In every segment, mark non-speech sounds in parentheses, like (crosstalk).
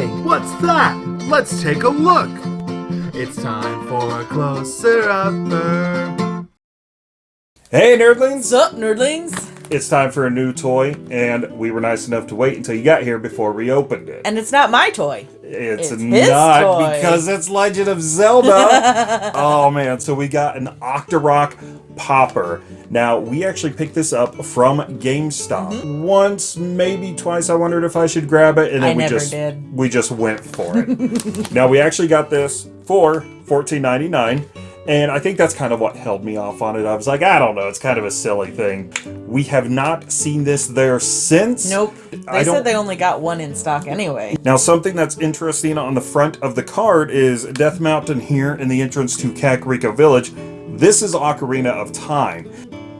Hey, what's that? Let's take a look. It's time for a closer upper. Hey nerdlings! What's up, nerdlings? It's time for a new toy, and we were nice enough to wait until you got here before we opened it. And it's not my toy. It's, It's not toy. because it's Legend of Zelda. (laughs) oh man, so we got an Octorok Popper. Now, we actually picked this up from GameStop. Mm-hmm. Once, maybe twice I wondered if I should grab it and then. I we just did. we just went for it. (laughs) now, we actually got this for $14.99. And I think that's kind of what held me off on it. I was like, I don't know, it's kind of a silly thing. We have not seen this there since. Nope. I They don't- said they only got one in stock anyway. Now, something that's interesting on the front of the card is Death Mountain here in the entrance to Kakariko Village. This is Ocarina of Time.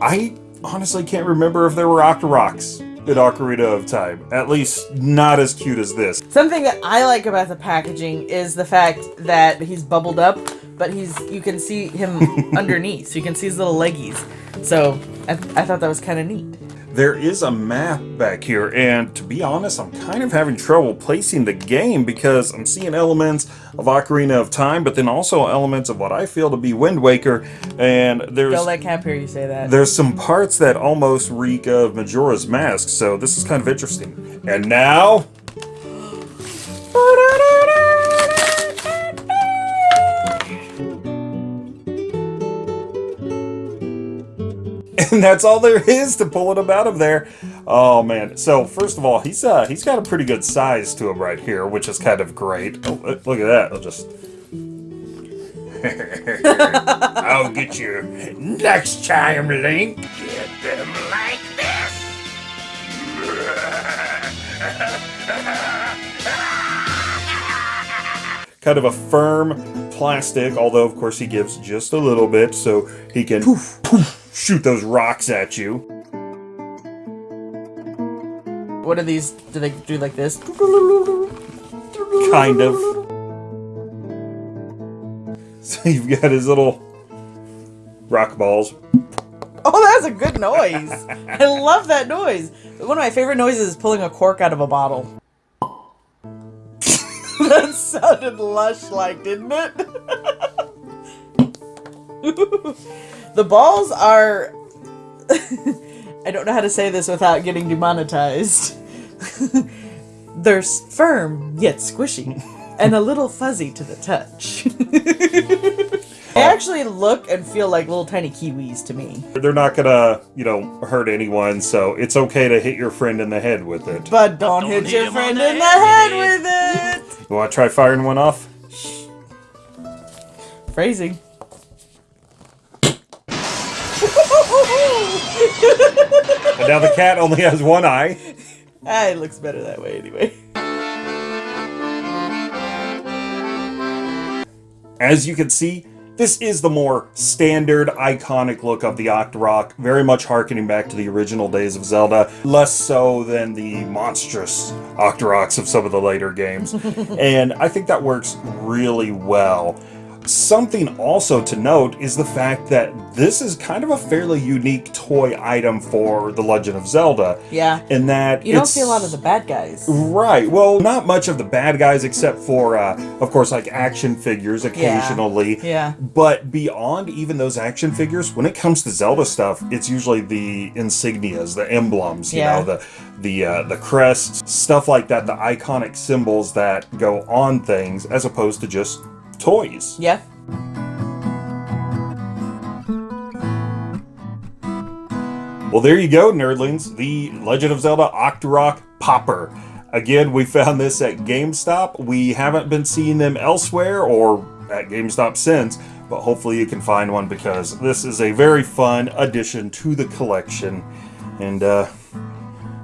I honestly can't remember if there were Octoroks in Ocarina of Time. At least not as cute as this. Something that I like about the packaging is the fact that he's bubbled up, but he's you can see him (laughs) underneath, so you can see his little leggies. So I, I thought that was kind of neat. There is a map back here, and to be honest, I'm kind of having trouble placing the game because I'm seeing elements of Ocarina of Time, but then also elements of what I feel to be Wind Waker, and there's Don't let Cap hear you say that. There's some parts that almost reek of Majora's Mask, so this is kind of interesting. And now... (laughs) And that's all there is to pulling him out of there. Oh man! So first of all, he's uh he's got a pretty good size to him right here, which is kind of great. Oh, look look at that! I'll just (laughs) I'll get you next time, Link. Get them like this. (laughs) kind of a firm plastic, although of course he gives just a little bit so he can poof, poof, shoot those rocks at you. What are these? Do they do like this? Kind of. (laughs) So you've got his little rock balls. Oh, that's a good noise. I love that noise. One of my favorite noises is pulling a cork out of a bottle. (laughs) that sounded lush like, didn't it? (laughs) (laughs) the balls are. (laughs) I don't know how to say this without getting demonetized. (laughs) They're firm yet squishy and a little fuzzy to the touch. they oh. actually look and feel like little tiny kiwis to me. They're not gonna, you know, hurt anyone, so it's okay to hit your friend in the head with it. But don't, hit hit your friend the in the head head with it! You wanna try firing one off? it. Phrasing. And now the cat only has one eye. ah, it looks better that way anyway. As you can see, this is the more standard, iconic look of the Octorok, very much harkening back to the original days of Zelda, less so than the monstrous Octoroks of some of the later games. (laughs) and I think that works really well. Something also to note is the fact that this is kind of a fairly unique toy item for The Legend of Zelda. Yeah. In that You don't see a lot of the bad guys. Right. Well, not much of the bad guys except for, uh, of course, like action figures occasionally. Yeah. But beyond even those action figures, when it comes to Zelda stuff, it's usually the insignias, the emblems, you Yeah. know, the the uh, the crests, stuff like that, the iconic symbols that go on things, as opposed to just toys. Yeah. Well, there you go, nerdlings. The Legend of Zelda Octorok Popper. Again, we found this at GameStop. We haven't been seeing them elsewhere or at GameStop since, but hopefully you can find one because this is a very fun addition to the collection. And uh,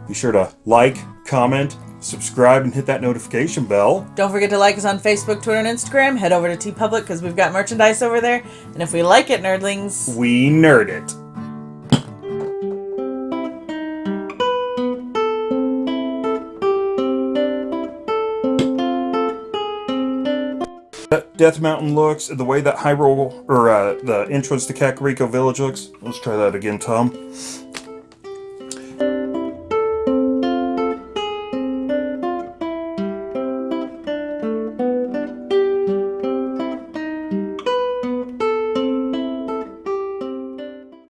be sure to like, comment, subscribe, and hit that notification bell. Don't forget to like us on Facebook, Twitter, and Instagram. Head over to TeePublic because we've got merchandise over there. And if we like it, nerdlings, We nerd it. That Death Mountain looks, the way that Hyrule, or uh, the entrance to Kakariko Village looks. Let's try that again, Tom.